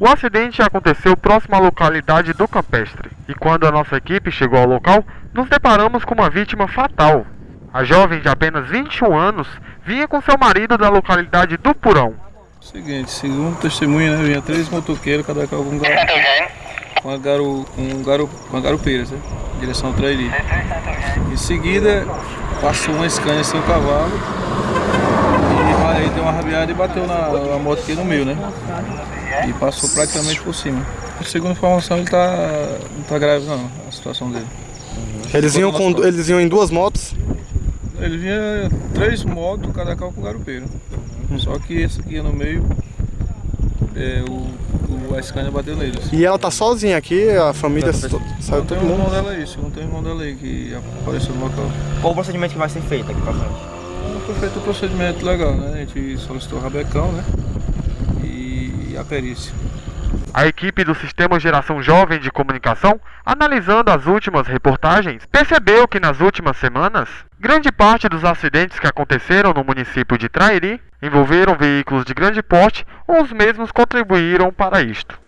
O acidente aconteceu próximo à localidade do Campestre e quando a nossa equipe chegou ao local, nos deparamos com uma vítima fatal. A jovem de apenas 21 anos vinha com seu marido da localidade do Purão. Seguinte, segundo testemunha, né, vinha três motoqueiros, cada carro com, gar... com, a garu... com, garu... com a garupeira, né, direção ao Trairi. Em seguida, passou uma Scania sem o cavalo uma rabiada e bateu na, na moto aqui no meio, né? E passou praticamente por cima. Segundo a informação, ele tá, não tá grave não, a situação dele. Eles iam, com, eles iam em duas motos? Ele vinha três motos, cada carro com garupeiro. Hum. Só que esse aqui no meio, é, o, o Scania bateu neles. E ela tá sozinha aqui, a família saiu todo mundo? Não tem irmão dela aí, não tem irmão dela aí que apareceu no local. Qual o procedimento que vai ser feito aqui pra frente? Foi feito o procedimento legal, né? A gente solicitou o rabecão, né? E a perícia. A equipe do Sistema Geração Jovem de Comunicação, analisando as últimas reportagens, percebeu que nas últimas semanas, grande parte dos acidentes que aconteceram no município de Trairi envolveram veículos de grande porte ou os mesmos contribuíram para isto.